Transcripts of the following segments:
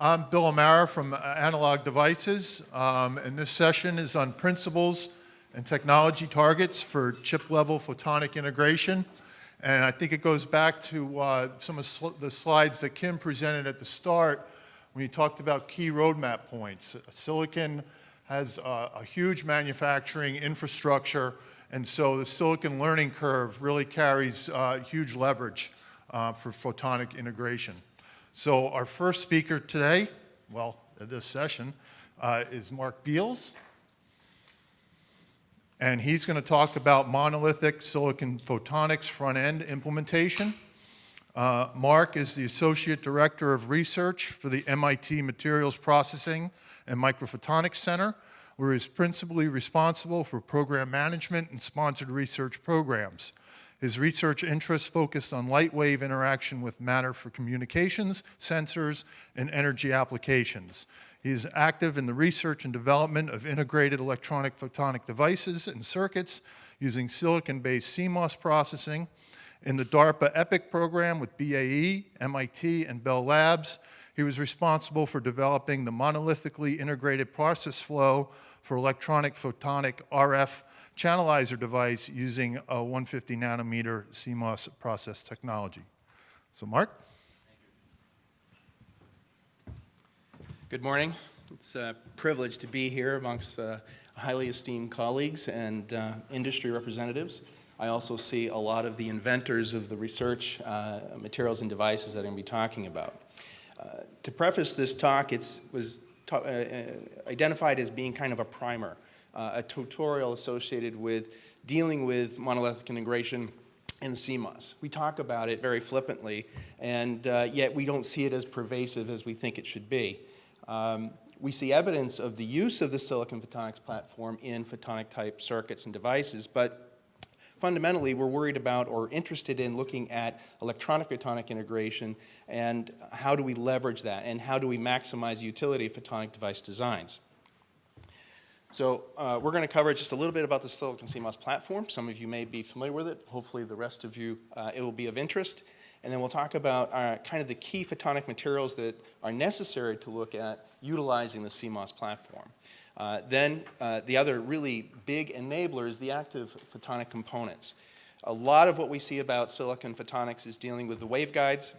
I'm Bill Amara from Analog Devices, um, and this session is on principles and technology targets for chip-level photonic integration. And I think it goes back to uh, some of sl the slides that Kim presented at the start when he talked about key roadmap points. Silicon has uh, a huge manufacturing infrastructure, and so the silicon learning curve really carries uh, huge leverage uh, for photonic integration. So our first speaker today, well, this session, uh, is Mark Beals. And he's going to talk about monolithic silicon photonics front-end implementation. Uh, Mark is the Associate Director of Research for the MIT Materials Processing and Microphotonics Center, where he's principally responsible for program management and sponsored research programs. His research interests focused on light wave interaction with matter for communications, sensors, and energy applications. He is active in the research and development of integrated electronic photonic devices and circuits using silicon-based CMOS processing. In the DARPA EPIC program with BAE, MIT, and Bell Labs, he was responsible for developing the monolithically integrated process flow for electronic photonic RF channelizer device using a 150 nanometer CMOS process technology. So Mark? Good morning. It's a privilege to be here amongst uh, highly esteemed colleagues and uh, industry representatives. I also see a lot of the inventors of the research uh, materials and devices that I'm going to be talking about. Uh, to preface this talk, it was uh, uh, identified as being kind of a primer uh, a tutorial associated with dealing with monolithic integration in CMOS. We talk about it very flippantly, and uh, yet we don't see it as pervasive as we think it should be. Um, we see evidence of the use of the silicon photonics platform in photonic type circuits and devices, but fundamentally we're worried about or interested in looking at electronic photonic integration and how do we leverage that and how do we maximize utility of photonic device designs. So uh, we're going to cover just a little bit about the Silicon CMOS platform. Some of you may be familiar with it. Hopefully the rest of you, uh, it will be of interest. And then we'll talk about uh, kind of the key photonic materials that are necessary to look at utilizing the CMOS platform. Uh, then uh, the other really big enabler is the active photonic components. A lot of what we see about silicon photonics is dealing with the waveguides,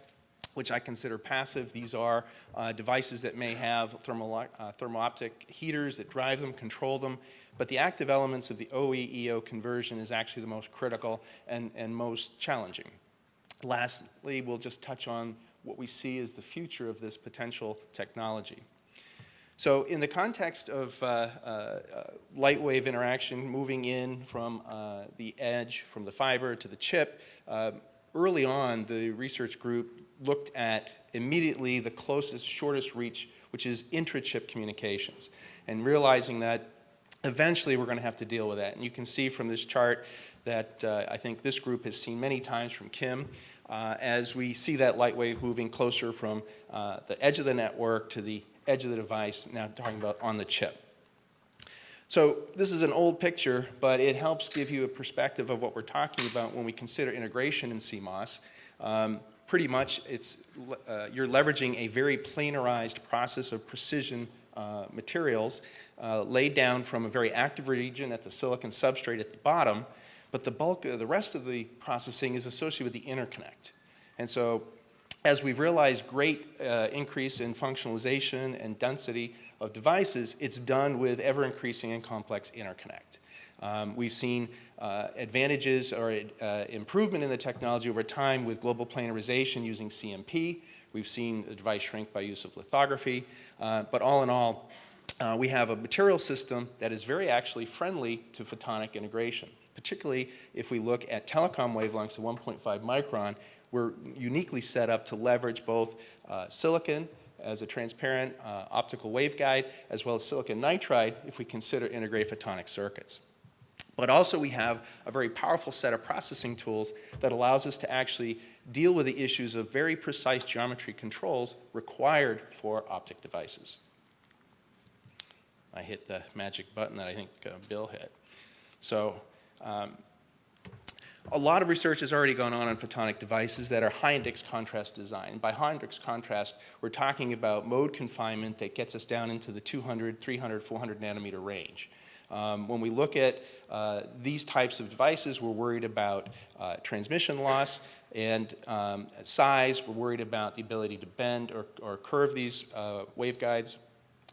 which I consider passive. These are uh, devices that may have thermal, uh, heaters that drive them, control them, but the active elements of the OE-EO conversion is actually the most critical and, and most challenging. Lastly, we'll just touch on what we see as the future of this potential technology. So in the context of uh, uh, uh, light wave interaction moving in from uh, the edge, from the fiber to the chip, uh, early on the research group looked at immediately the closest, shortest reach, which is intra-chip communications, and realizing that eventually we're going to have to deal with that. And you can see from this chart that uh, I think this group has seen many times from Kim, uh, as we see that light wave moving closer from uh, the edge of the network to the edge of the device, now talking about on the chip. So this is an old picture, but it helps give you a perspective of what we're talking about when we consider integration in CMOS. Um, pretty much it's, uh, you're leveraging a very planarized process of precision uh, materials uh, laid down from a very active region at the silicon substrate at the bottom, but the bulk of the rest of the processing is associated with the interconnect. And so as we've realized great uh, increase in functionalization and density of devices, it's done with ever increasing and complex interconnect. Um, we've seen uh, advantages or uh, improvement in the technology over time with global planarization using CMP. We've seen the device shrink by use of lithography. Uh, but all in all, uh, we have a material system that is very actually friendly to photonic integration, particularly if we look at telecom wavelengths of 1.5 micron, we're uniquely set up to leverage both uh, silicon as a transparent uh, optical waveguide, as well as silicon nitride if we consider integrated photonic circuits. But also we have a very powerful set of processing tools that allows us to actually deal with the issues of very precise geometry controls required for optic devices. I hit the magic button that I think uh, Bill hit. So um, a lot of research has already gone on on photonic devices that are high index contrast design. By high index contrast, we're talking about mode confinement that gets us down into the 200, 300, 400 nanometer range. Um, when we look at uh, these types of devices, we're worried about uh, transmission loss and um, size. We're worried about the ability to bend or, or curve these uh, waveguides.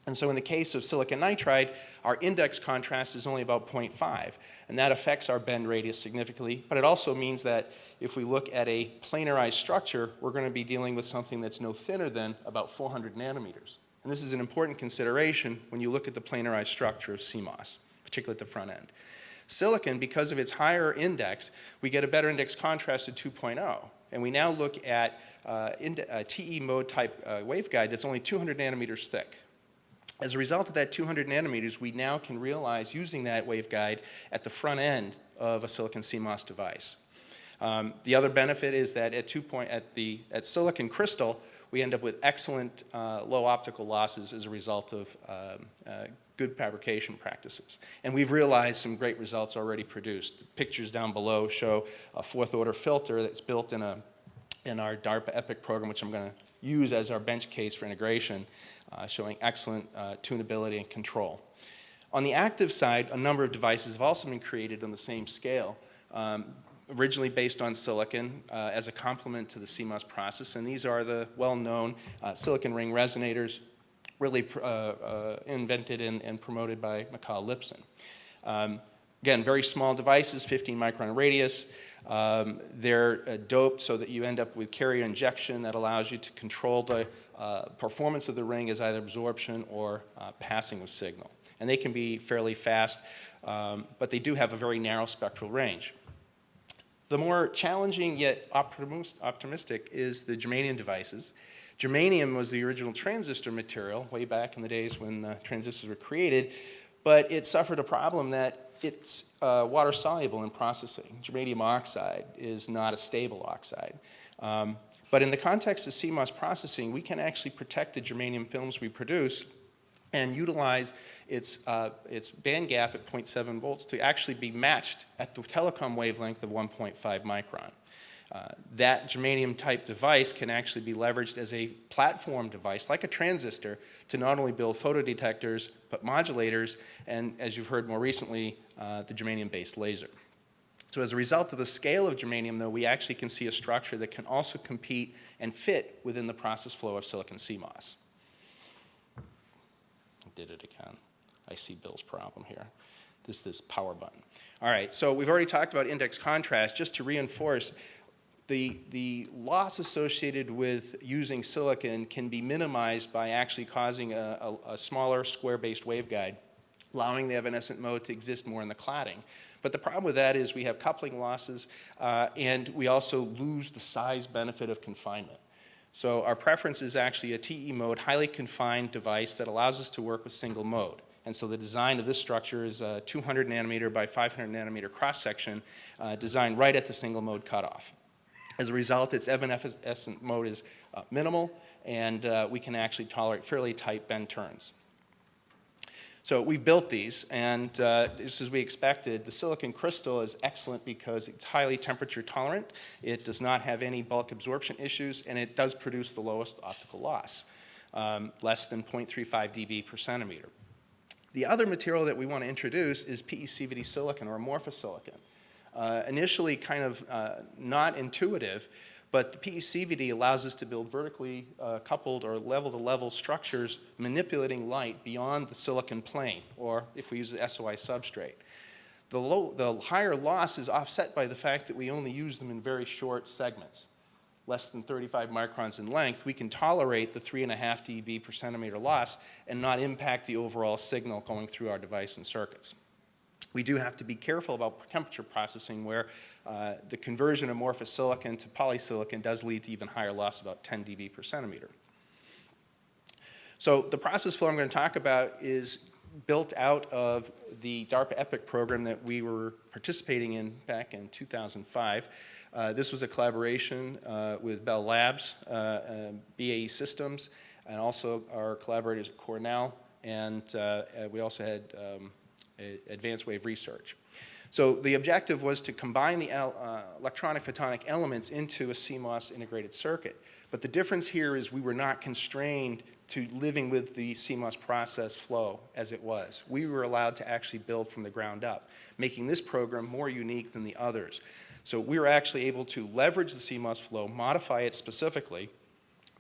And so in the case of silicon nitride, our index contrast is only about 0.5, and that affects our bend radius significantly, but it also means that if we look at a planarized structure, we're going to be dealing with something that's no thinner than about 400 nanometers. And this is an important consideration when you look at the planarized structure of CMOS, particularly at the front end. Silicon, because of its higher index, we get a better index contrast at 2.0. And we now look at uh, uh, TE mode type uh, waveguide that's only 200 nanometers thick. As a result of that 200 nanometers, we now can realize using that waveguide at the front end of a silicon CMOS device. Um, the other benefit is that at, point, at, the, at silicon crystal, we end up with excellent uh, low optical losses as a result of um, uh, good fabrication practices. And we've realized some great results already produced. The pictures down below show a fourth order filter that's built in, a, in our DARPA EPIC program, which I'm going to use as our bench case for integration uh, showing excellent uh, tunability and control. On the active side, a number of devices have also been created on the same scale, um, originally based on silicon uh, as a complement to the CMOS process, and these are the well-known uh, silicon ring resonators, really uh, uh, invented and, and, promoted by Michal Lipson. Um, again, very small devices, 15 micron radius, um, they're uh, doped so that you end up with carrier injection that allows you to control the uh, performance of the ring as either absorption or uh, passing of signal. And they can be fairly fast, um, but they do have a very narrow spectral range. The more challenging yet optimistic is the germanium devices. Germanium was the original transistor material way back in the days when transistors were created, but it suffered a problem that it's uh, water soluble in processing. Germanium oxide is not a stable oxide. Um, but in the context of CMOS processing, we can actually protect the germanium films we produce and utilize its, uh, its band gap at 0.7 volts to actually be matched at the telecom wavelength of 1.5 micron. Uh, that germanium type device can actually be leveraged as a platform device, like a transistor, to not only build photodetectors, but modulators, and as you've heard more recently, uh, the germanium-based laser. So as a result of the scale of germanium, though, we actually can see a structure that can also compete and fit within the process flow of silicon CMOS. I did it again. I see Bill's problem here. This this power button. All right, so we've already talked about index contrast. Just to reinforce, the, the loss associated with using silicon can be minimized by actually causing a, a, a smaller square-based waveguide, allowing the evanescent mode to exist more in the cladding. But the problem with that is we have coupling losses, uh, and we also lose the size benefit of confinement. So our preference is actually a TE mode, highly confined device that allows us to work with single mode. And so the design of this structure is a 200 nanometer by 500 nanometer cross section uh, designed right at the single mode cutoff. As a result, its evanescent mode is uh, minimal, and uh, we can actually tolerate fairly tight bend turns. So we built these, and uh, just as we expected, the silicon crystal is excellent because it's highly temperature tolerant, it does not have any bulk absorption issues, and it does produce the lowest optical loss, um, less than 0.35 dB per centimeter. The other material that we want to introduce is PECVD silicon or amorphous silicon uh, initially kind of uh, not intuitive, but the PECVD allows us to build vertically uh, coupled or level-to-level -level structures manipulating light beyond the silicon plane, or if we use the SOI substrate. The, low, the higher loss is offset by the fact that we only use them in very short segments, less than 35 microns in length. We can tolerate the 3.5 dB per centimeter loss and not impact the overall signal going through our device and circuits. We do have to be careful about temperature processing where uh, the conversion of amorphous silicon to polysilicon does lead to even higher loss, about 10 dB per centimeter. So the process flow I'm going to talk about is built out of the DARPA EPIC program that we were participating in back in 2005. Uh, this was a collaboration uh, with Bell Labs, uh, BAE Systems, and also our collaborators at Cornell, and uh, we also had um, Advanced Wave Research. So the objective was to combine the uh, electronic photonic elements into a CMOS integrated circuit. But the difference here is we were not constrained to living with the CMOS process flow as it was. We were allowed to actually build from the ground up, making this program more unique than the others. So we were actually able to leverage the CMOS flow, modify it specifically,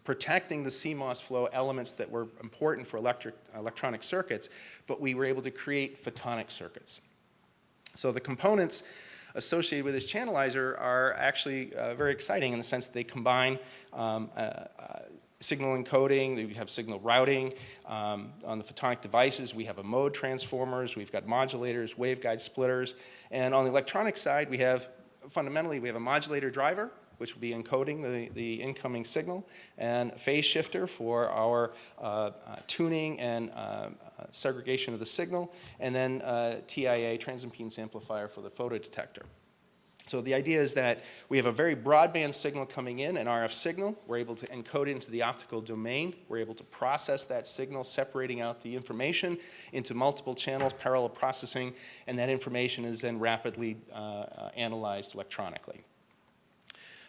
protecting the CMOS flow elements that were important for electric, electronic circuits, but we were able to create photonic circuits. So the components associated with this channelizer are actually uh, very exciting in the sense that they combine um, uh, uh, signal encoding, we have signal routing. Um, on the photonic devices, we have a mode transformers, we've got modulators, waveguide splitters. And on the electronic side, we have, fundamentally, we have a modulator driver, which will be encoding the, the incoming signal, and phase shifter for our uh, uh, tuning and uh, uh, segregation of the signal, and then TIA, transimpedance amplifier for the photodetector. So the idea is that we have a very broadband signal coming in, an RF signal. We're able to encode it into the optical domain. We're able to process that signal, separating out the information into multiple channels, parallel processing, and that information is then rapidly uh, analyzed electronically.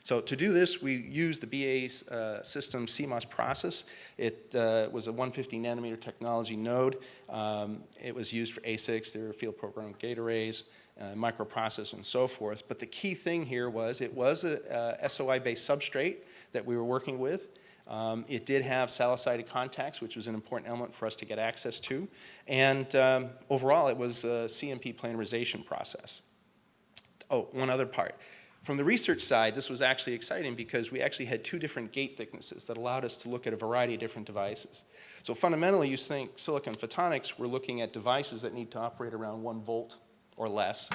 So to do this, we use the BA uh, system CMOS process. It uh, was a 150 nanometer technology node. Um, it was used for ASICs, there were field programmed gate arrays, uh, microprocessors, and so forth. But the key thing here was it was a, a SOI-based substrate that we were working with. Um, it did have salicylic contacts, which was an important element for us to get access to. And um, overall, it was a CMP planarization process. Oh, one other part. From the research side, this was actually exciting because we actually had two different gate thicknesses that allowed us to look at a variety of different devices. So fundamentally, you think silicon photonics, we're looking at devices that need to operate around one volt or less.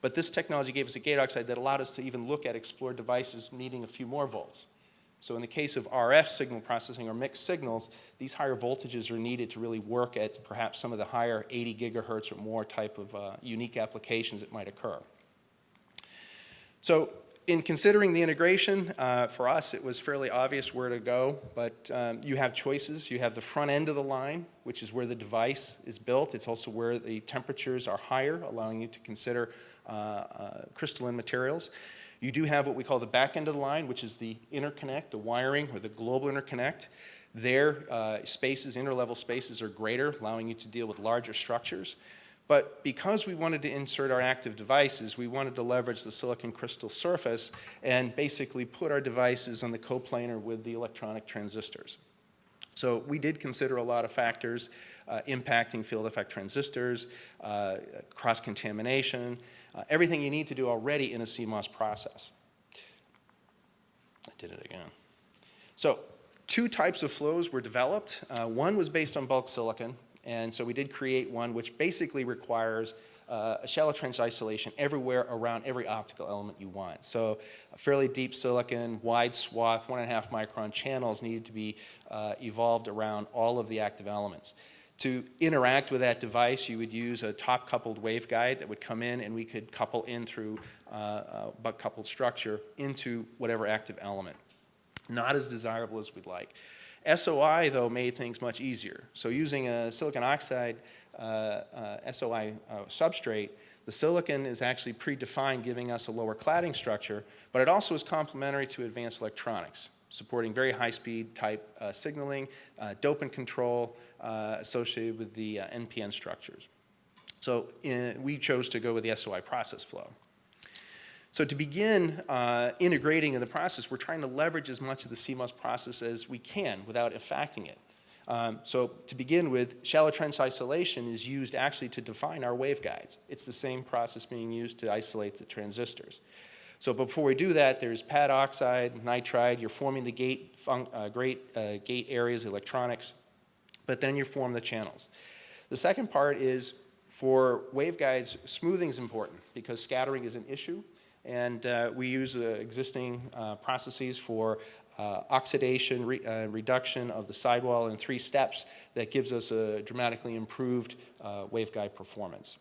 But this technology gave us a gate oxide that allowed us to even look at explore devices needing a few more volts. So in the case of RF signal processing or mixed signals, these higher voltages are needed to really work at perhaps some of the higher 80 gigahertz or more type of uh, unique applications that might occur. So in considering the integration, uh, for us it was fairly obvious where to go, but um, you have choices. You have the front end of the line, which is where the device is built. It's also where the temperatures are higher, allowing you to consider uh, uh, crystalline materials. You do have what we call the back end of the line, which is the interconnect, the wiring, or the global interconnect. Their uh, spaces, interlevel spaces are greater, allowing you to deal with larger structures. But because we wanted to insert our active devices, we wanted to leverage the silicon crystal surface and basically put our devices on the coplanar with the electronic transistors. So we did consider a lot of factors uh, impacting field effect transistors, uh, cross-contamination, uh, everything you need to do already in a CMOS process. I did it again. So two types of flows were developed. Uh, one was based on bulk silicon, and so we did create one which basically requires uh, a shallow trench isolation everywhere around every optical element you want. So a fairly deep silicon, wide swath, one and a half micron channels needed to be uh, evolved around all of the active elements. To interact with that device, you would use a top coupled waveguide that would come in and we could couple in through uh, a butt coupled structure into whatever active element. Not as desirable as we'd like. SOI, though, made things much easier. So using a silicon oxide uh, uh, SOI uh, substrate, the silicon is actually predefined, giving us a lower cladding structure, but it also is complementary to advanced electronics, supporting very high-speed type uh, signaling, uh, dopant control uh, associated with the NPN structures. So in, we chose to go with the SOI process flow. So to begin uh, integrating in the process, we're trying to leverage as much of the CMOS process as we can without affecting it. Um, so to begin with, shallow trench isolation is used actually to define our waveguides. It's the same process being used to isolate the transistors. So before we do that, there's pad oxide, nitride, you're forming the gate, uh, great, uh, gate areas, electronics, but then you form the channels. The second part is for waveguides, smoothing is important because scattering is an issue. And uh, we use uh, existing uh, processes for uh, oxidation, re uh, reduction of the sidewall in three steps that gives us a dramatically improved uh, waveguide performance.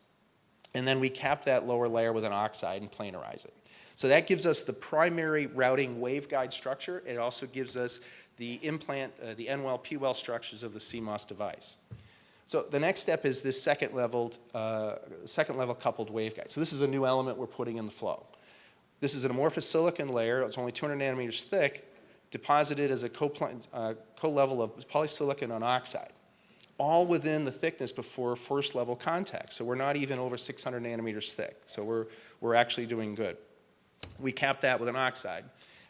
And then we cap that lower layer with an oxide and planarize it. So that gives us the primary routing waveguide structure. It also gives us the implant, the N-well, P-well structures of the CMOS device. So the next step is this second leveled, uh, second level coupled waveguide. So this is a new element we're putting in the flow. This is an amorphous silicon layer. It's only 200 nanometers thick, deposited as a uh, co-level of polysilicon on oxide, all within the thickness before first level contact. So we're not even over 600 nanometers thick. So we're, we're actually doing good. We cap that with an oxide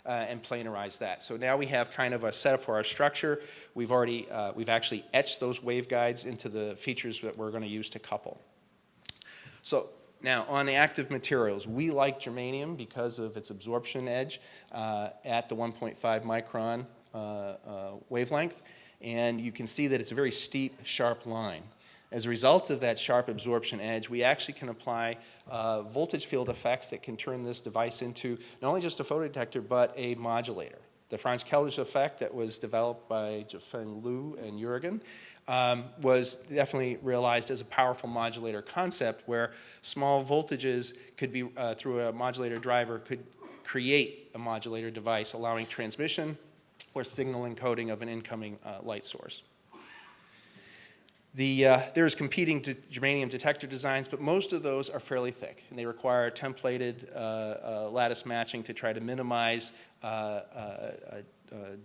uh, and planarize that. So now we have kind of a setup for our structure. We've already, uh, we've actually etched those waveguides into the features that we're going to use to couple. So now on the active materials, we like germanium because of its absorption edge uh, at the 1.5 micron uh, uh, wavelength. And you can see that it's a very steep, sharp line. As a result of that sharp absorption edge, we actually can apply uh, voltage field effects that can turn this device into not only just a photodetector, but a modulator. The Franz Keldysh effect that was developed by Jifeng Liu and Jurgen um, was definitely realized as a powerful modulator concept where small voltages could be, uh, through a modulator driver, could create a modulator device allowing transmission or signal encoding of an incoming uh, light source. The, uh, there's competing de germanium detector designs, but most of those are fairly thick, and they require templated uh, uh, lattice matching to try to minimize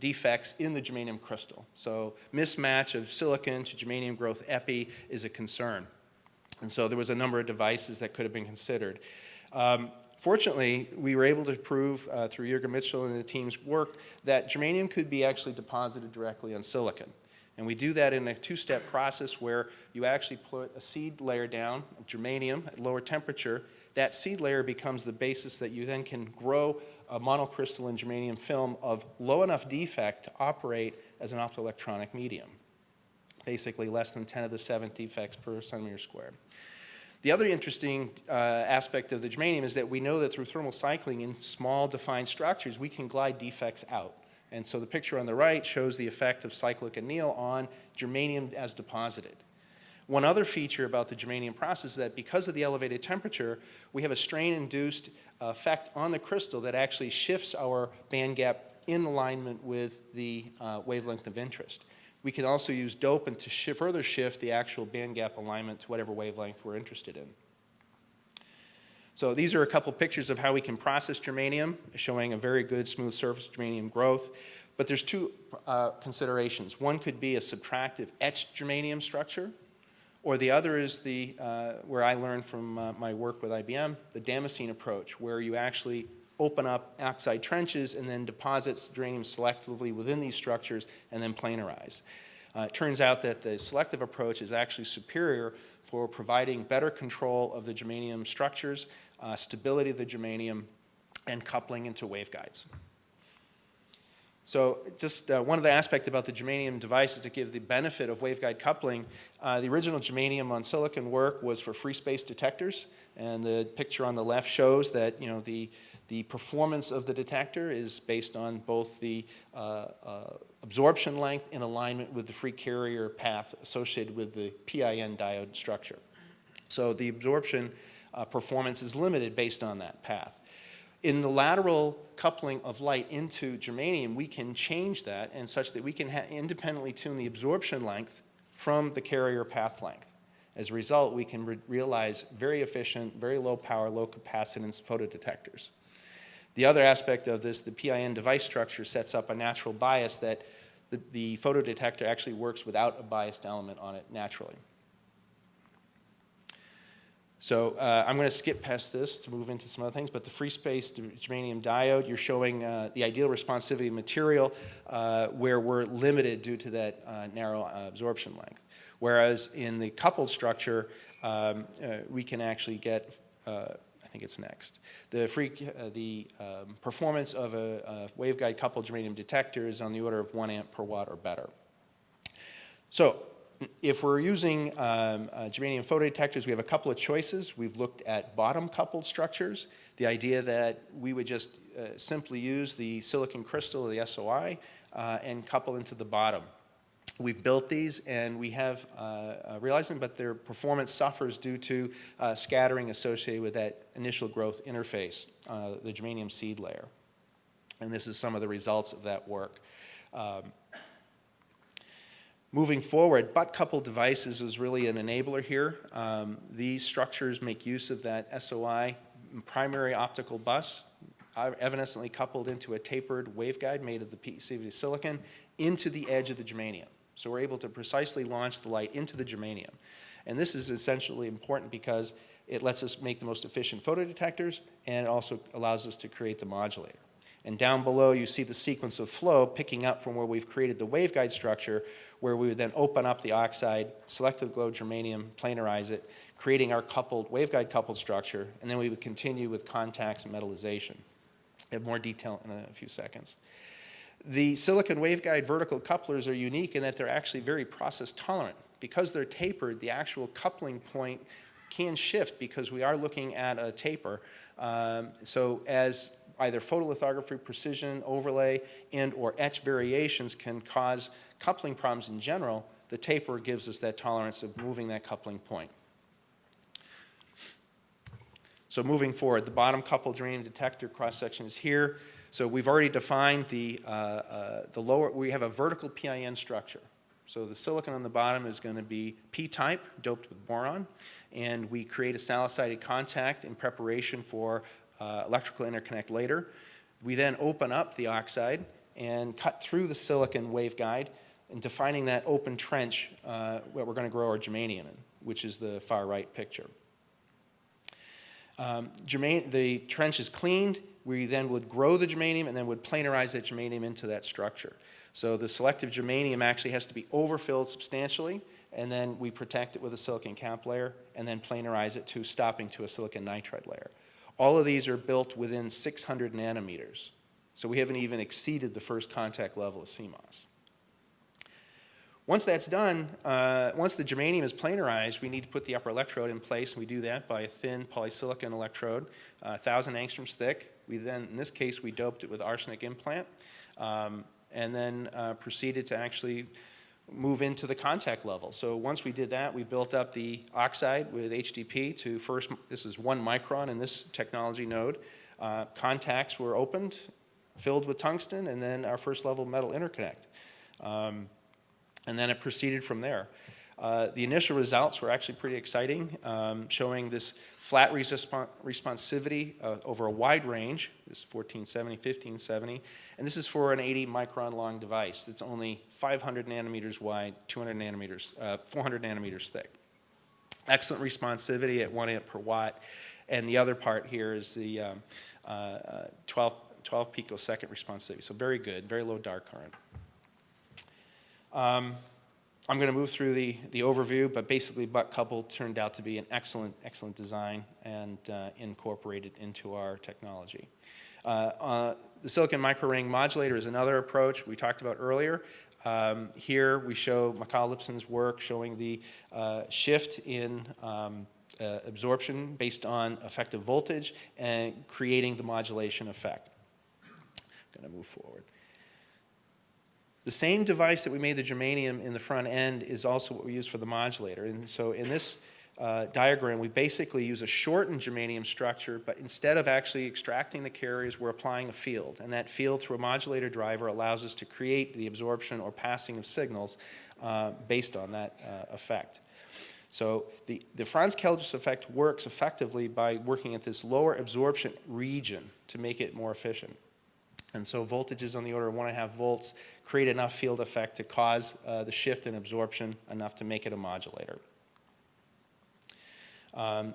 defects in the germanium crystal. So mismatch of silicon to germanium growth epi is a concern. And so there was a number of devices that could have been considered. Um, Fortunately, we were able to prove uh, through Jürgen Michel and the team's work that germanium could be actually deposited directly on silicon. And we do that in a two-step process where you actually put a seed layer down of germanium at lower temperature. That seed layer becomes the basis that you then can grow a monocrystalline germanium film of low enough defect to operate as an optoelectronic medium. Basically less than 10 to the 7th defects per centimeter squared. The other interesting uh, aspect of the germanium is that we know that through thermal cycling in small defined structures, we can glide defects out. And so the picture on the right shows the effect of cyclic anneal on germanium as deposited. One other feature about the germanium process is that because of the elevated temperature, we have a strain-induced effect on the crystal that actually shifts our band gap in alignment with the uh, wavelength of interest. We can also use dopant to shi further shift the actual band gap alignment to whatever wavelength we're interested in. So these are a couple pictures of how we can process germanium, showing a very good smooth surface germanium growth. But there's two uh, considerations. One could be a subtractive etched germanium structure, or the other is the, uh, where I learned from uh, my work with IBM, the Damascene approach, where you actually open up oxide trenches and then deposits germanium selectively within these structures and then planarize. Uh, it turns out that the selective approach is actually superior for providing better control of the germanium structures, uh, stability of the germanium, and coupling into waveguides. So just uh, one of the aspects about the germanium device is to give the benefit of waveguide coupling. Uh, the original germanium on silicon work was for free space detectors, and the picture on the left shows that you know the the performance of the detector is based on both the uh, uh, absorption length in alignment with the free carrier path associated with the PIN diode structure. So the absorption uh, performance is limited based on that path. In the lateral coupling of light into germanium, we can change that and such that we can independently tune the absorption length from the carrier path length. As a result, we can re realize very efficient, very low power, low capacitance photodetectors. The other aspect of this, the PIN device structure sets up a natural bias that the, the photodetector actually works without a biased element on it naturally. So uh, I'm going to skip past this to move into some other things, but the free space germanium diode, you're showing uh, the ideal responsivity material uh, where we're limited due to that uh, narrow uh, absorption length. Whereas in the coupled structure, um, uh, we can actually get I think it's next. The, free, the um, performance of a, a waveguide coupled germanium detector is on the order of one amp per watt or better. So if we're using um, uh, germanium photodetectors, we have a couple of choices. We've looked at bottom coupled structures, the idea that we would just uh, simply use the silicon crystal or the SOI uh, and couple into the bottom. We've built these and we have uh, uh, realized them, but their performance suffers due to uh, scattering associated with that initial growth interface, the germanium seed layer. And this is some of the results of that work. Um, Moving forward, butt-coupled devices is really an enabler here. Um, These structures make use of that SOI primary optical bus, uh, evanescently coupled into a tapered waveguide made of the PCV silicon into the edge of the germanium. So we're able to precisely launch the light into the germanium. And this is essentially important because it lets us make the most efficient photodetectors and it also allows us to create the modulator. And down below you see the sequence of flow picking up from where we've created the waveguide structure where we would then open up the oxide, selective glow germanium, planarize it, creating our coupled, waveguide coupled structure, and then we would continue with contacts and metallization. I have more detail in a few seconds. The silicon waveguide vertical couplers are unique in that they're actually very process tolerant. Because they're tapered, the actual coupling point can shift because we are looking at a taper. Um, so as either photolithography precision overlay and or etch variations can cause coupling problems in general, the taper gives us that tolerance of moving that coupling point. So moving forward, the bottom coupled germanium detector cross-section is here. So we've already defined the, uh, uh, the lower, we have a vertical PIN structure. So the silicon on the bottom is going to be P-type, doped with boron, and we create a salicylated contact in preparation for uh, electrical interconnect later. We then open up the oxide and cut through the silicon waveguide and defining that open trench uh, where we're going to grow our germanium in, which is the far right picture. Um, german the trench is cleaned. We then would grow the germanium and then would planarize that germanium into that structure. So the selective germanium actually has to be overfilled substantially, and then we protect it with a silicon cap layer and then planarize it to stopping to a silicon nitride layer. All of these are built within 600 nanometers. So we haven't even exceeded the first contact level of CMOS. Once that's done, uh, once the germanium is planarized, we need to put the upper electrode in place, and we do that by a thin polysilicon electrode, uh, 1,000 angstroms thick. We then, in this case, we doped it with arsenic implant, um, and then uh, proceeded to actually move into the contact level. So once we did that, we built up the oxide with HDP to first, this is one micron in this technology node. Uh, contacts were opened, filled with tungsten, and then our first level metal interconnect. Um, and then it proceeded from there. Uh, the initial results were actually pretty exciting, um, showing this flat responsivity uh, over a wide range, this 1470, 1570, and this is for an 80 micron long device that's only 500 nanometers wide, 200 nanometers, uh, 400 nanometers thick. Excellent responsivity at 1 amp per watt, and the other part here is the um, uh, uh, 12, 12 picosecond responsivity, so very good, very low dark current. Um, I'm going to move through the, the overview, but basically butt couple turned out to be an excellent, excellent design and uh, incorporated into our technology. Uh, uh, the silicon microring modulator is another approach we talked about earlier. Um, here we show Michal Lipson's work showing the uh, shift in um, uh, absorption based on effective voltage and creating the modulation effect. I'm going to move forward. The same device that we made the germanium in the front end is also what we use for the modulator. And so in this uh, diagram, we basically use a shortened germanium structure, but instead of actually extracting the carriers, we're applying a field. And that field through a modulator driver allows us to create the absorption or passing of signals uh, based on that uh, effect. So the, the Franz-Keldysh effect works effectively by working at this lower absorption region to make it more efficient. And so voltages on the order of one and a half volts create enough field effect to cause uh, the shift in absorption enough to make it a modulator. Um,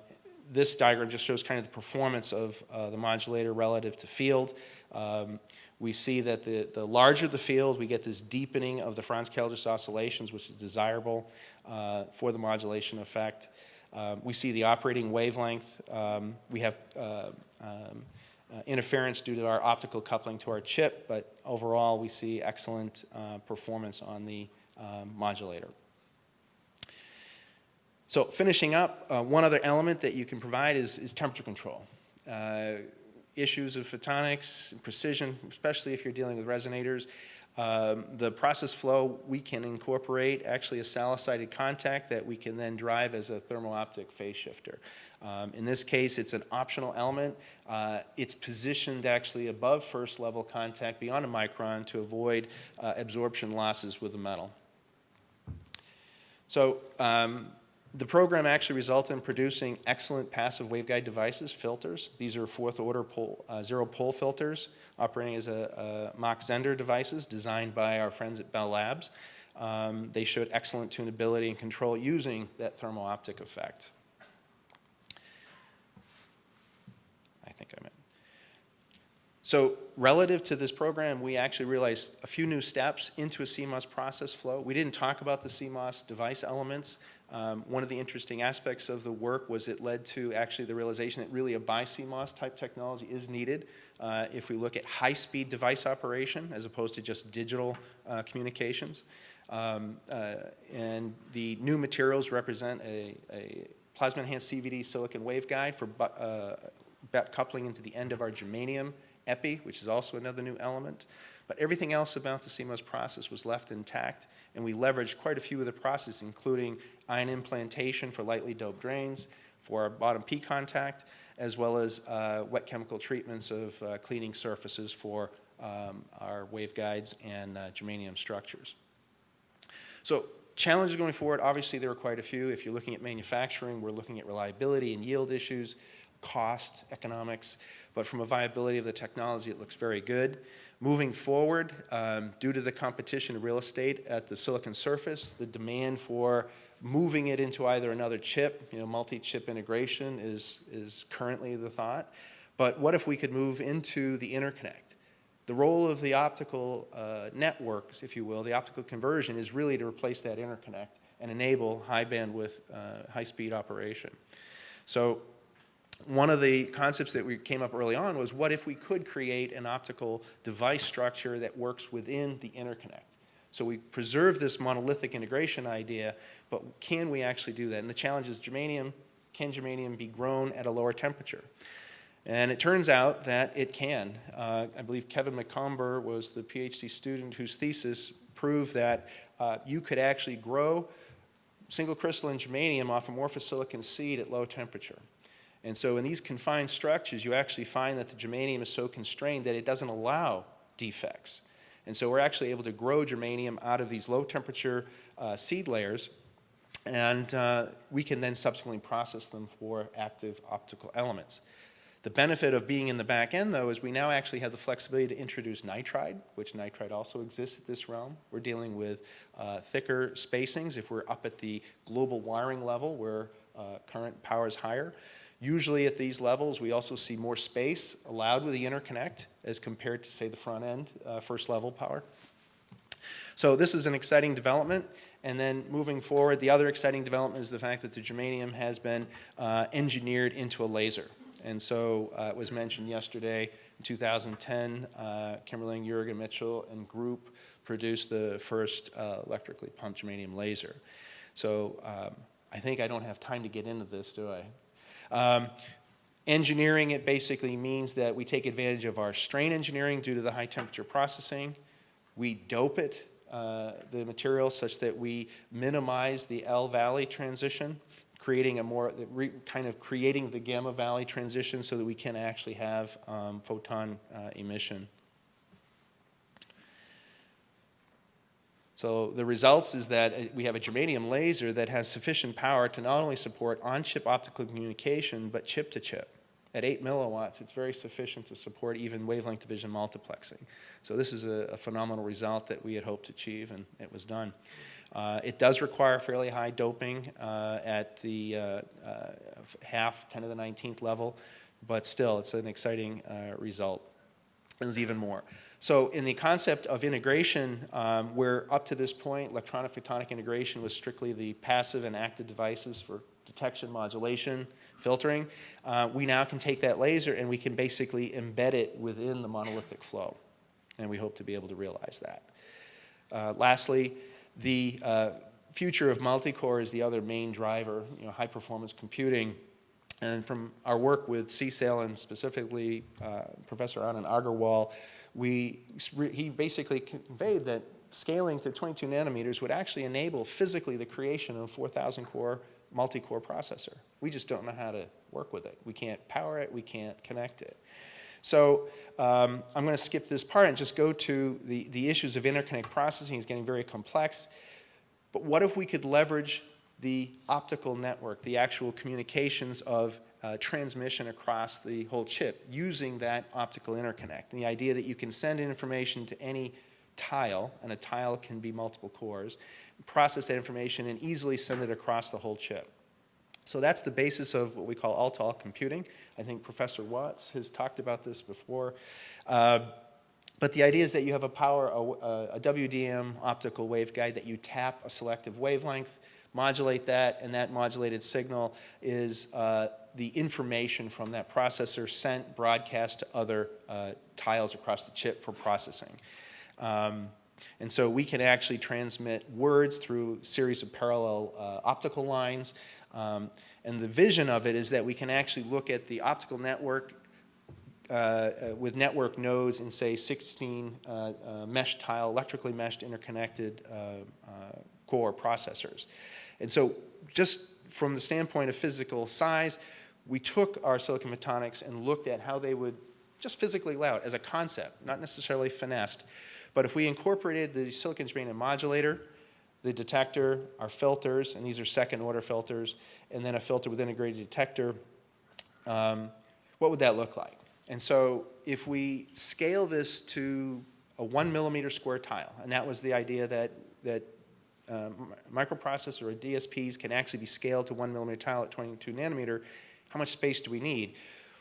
this diagram just shows kind of the performance of uh, the modulator relative to field. Um, we see that the, the larger the field, we get this deepening of the Franz-Keldysh oscillations, which is desirable uh, for the modulation effect. Um, we see the operating wavelength. Um, we have uh, um, interference due to our optical coupling to our chip, but overall we see excellent uh, performance on the um, modulator. So finishing up, uh, one other element that you can provide is, is temperature control. Uh, issues of photonics, precision, especially if you're dealing with resonators, um, the process flow, we can incorporate actually a salicylated contact that we can then drive as a thermal optic phase shifter. Um, in this case, it's an optional element. Uh, it's positioned actually above first level contact beyond a micron to avoid uh, absorption losses with the metal. So um, the program actually resulted in producing excellent passive waveguide devices, filters. These are fourth order pole, uh, zero pole filters operating as a, a Mach Zehnder devices designed by our friends at Bell Labs. Um, they showed excellent tunability and control using that thermal optic effect. I think I'm in. So relative to this program, we actually realized a few new steps into a CMOS process flow. We didn't talk about the CMOS device elements. Um, one of the interesting aspects of the work was it led to actually the realization that really a BiCMOS type technology is needed uh, if we look at high-speed device operation as opposed to just digital uh, communications. Um, uh, and the new materials represent a, a plasma-enhanced CVD silicon waveguide for uh, coupling into the end of our germanium epi, which is also another new element. But everything else about the CMOS process was left intact, and we leveraged quite a few of the processes, including ion implantation for lightly doped drains, for our bottom P contact, as well as uh, wet chemical treatments of uh, cleaning surfaces for um, our waveguides and uh, germanium structures. So challenges going forward, obviously there are quite a few. If you're looking at manufacturing, we're looking at reliability and yield issues, cost, economics, but from a viability of the technology, it looks very good. Moving forward, um, due to the competition of real estate at the silicon surface, the demand for moving it into either another chip, you know, multi-chip integration is, is currently the thought. But what if we could move into the interconnect? The role of the optical uh, networks, if you will, the optical conversion is really to replace that interconnect and enable high bandwidth, uh, high speed operation. So one of the concepts that we came up early on was what if we could create an optical device structure that works within the interconnect? So we preserve this monolithic integration idea, but can we actually do that? And the challenge is germanium, can germanium be grown at a lower temperature? And it turns out that it can. Uh, I believe Kevin McComber was the PhD student whose thesis proved that uh, you could actually grow single crystalline germanium off a amorphous silicon seed at low temperature. And so in these confined structures, you actually find that the germanium is so constrained that it doesn't allow defects. And so we're actually able to grow germanium out of these low temperature uh, seed layers and uh, we can then subsequently process them for active optical elements. The benefit of being in the back end, though, is we now actually have the flexibility to introduce nitride, which nitride also exists at this realm. We're dealing with uh, thicker spacings if we're up at the global wiring level where uh, current power is higher. Usually at these levels, we also see more space allowed with the interconnect as compared to, say, the front end, uh, first level power. So this is an exciting development. And then moving forward, the other exciting development is the fact that the germanium has been uh, engineered into a laser. And so uh, it was mentioned yesterday, in 2010, uh, Kimerling, Jurgen Michel, and group produced the first uh, electrically pumped germanium laser. So um, I think I don't have time to get into this, do I? Um, engineering it basically means that we take advantage of our strain engineering due to the high temperature processing. We dope it, uh, the material, such that we minimize the L-valley transition creating a more, kind of creating the gamma valley transition so that we can actually have um, photon uh, emission. So the results is that uh, we have a germanium laser that has sufficient power to not only support on-chip optical communication, but chip-to-chip. -chip. At 8 milliwatts, it's very sufficient to support even wavelength division multiplexing. So this is a, a phenomenal result that we had hoped to achieve, and it was done. Uh, it does require fairly high doping uh, at the uh, uh half, 10 to the 19th level, but still it's an exciting uh, result. There's even more. So in the concept of integration, um, where up to this point electronic photonic integration was strictly the passive and active devices for detection, modulation, filtering, uh, we now can take that laser and we can basically embed it within the monolithic flow. And we hope to be able to realize that. lastly, the uh, future of multi-core is the other main driver, you know, high performance computing. And from our work with CSAIL and specifically uh, Professor Anant Agarwal, we, he basically conveyed that scaling to 22 nanometers would actually enable physically the creation of 4,000 core multi-core processor. We just don't know how to work with it. We can't power it, we can't connect it. So um, I'm going to skip this part and just go to the, the issues of interconnect processing. is getting very complex. But what if we could leverage the optical network, the actual communications of uh, transmission across the whole chip using that optical interconnect? And the idea that you can send information to any tile, and a tile can be multiple cores, process that information and easily send it across the whole chip. So that's the basis of what we call all-to-all computing. I think Professor Watts has talked about this before. Uh, but the idea is that you have a power, a, a WDM optical waveguide that you tap a selective wavelength, modulate that, and that modulated signal is uh, the information from that processor sent, broadcast to other uh, tiles across the chip for processing. Um, and so we can actually transmit words through a series of parallel uh, optical lines. Um, and the vision of it is that we can actually look at the optical network uh, uh, with network nodes in, say, 16 uh, uh, mesh tile, electrically meshed interconnected uh, core processors. And so just from the standpoint of physical size, we took our silicon photonics and looked at how they would just physically lay out as a concept, not necessarily finessed. But if we incorporated the silicon germanium modulator, the detector, our filters, and these are second order filters, and then a filter with integrated detector, um, what would that look like? And so if we scale this to a one millimeter square tile, and that was the idea that, that um, microprocessor or DSPs can actually be scaled to one millimeter tile at 22 nanometer, how much space do we need?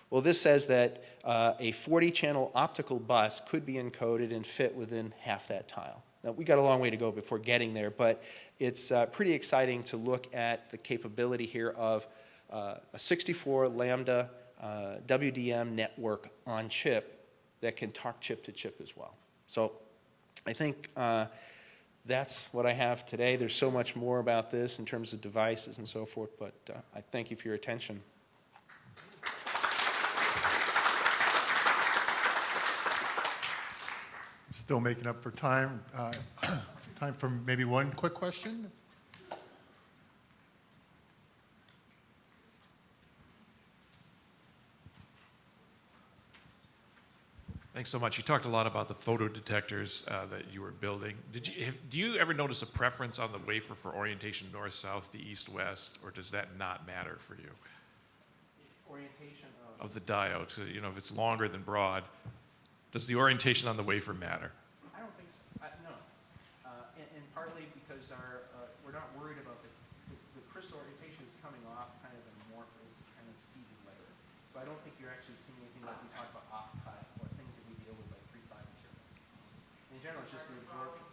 Well, this says that uh, a 40 channel optical bus could be encoded and fit within half that tile. Now, we got a long way to go before getting there, but it's uh, pretty exciting to look at the capability here of uh, a 64 lambda uh, WDM network on chip that can talk chip to chip as well. So I think uh, that's what I have today. There's so much more about this in terms of devices and so forth, but uh, I thank you for your attention. Still making up for time. Uh, Time for maybe one quick question? Thanks so much. You talked a lot about the photo detectors uh, that you were building. Did you, have, do you ever notice a preference on the wafer for orientation north, south, to east, west, or does that not matter for you? Orientation Of the diode, so, you know, if it's longer than broad, does the orientation on the wafer matter? I don't think so, I, no. Uh, and, and partly because our, uh, we're not worried about the, the, the crystal orientation is coming off kind of amorphous, kind of seeded layer. So I don't think you're actually seeing anything like we talk about off-cut or things that we deal with like three-five material. In general, just absorption.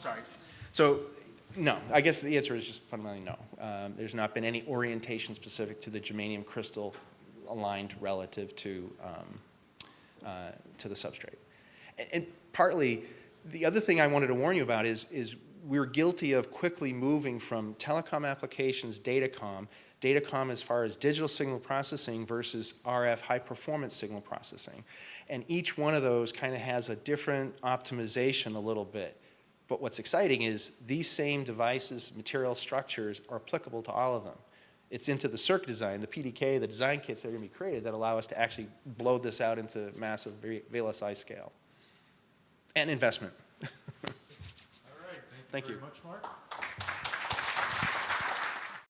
Sorry. So, no, I guess the answer is just fundamentally no. Um, there's not been any orientation specific to the germanium crystal aligned relative to, um, uh, to the substrate. And, and partly, the other thing I wanted to warn you about is, is we're guilty of quickly moving from telecom applications, datacom, datacom as far as digital signal processing versus RF high performance signal processing. And each one of those kind of has a different optimization a little bit. But what's exciting is these same devices, material structures are applicable to all of them. It's into the circuit design, the PDK, the design kits that are going to be created that allow us to actually blow this out into massive VLSI scale. And investment. All right, Thank you thank you you. very much, Mark.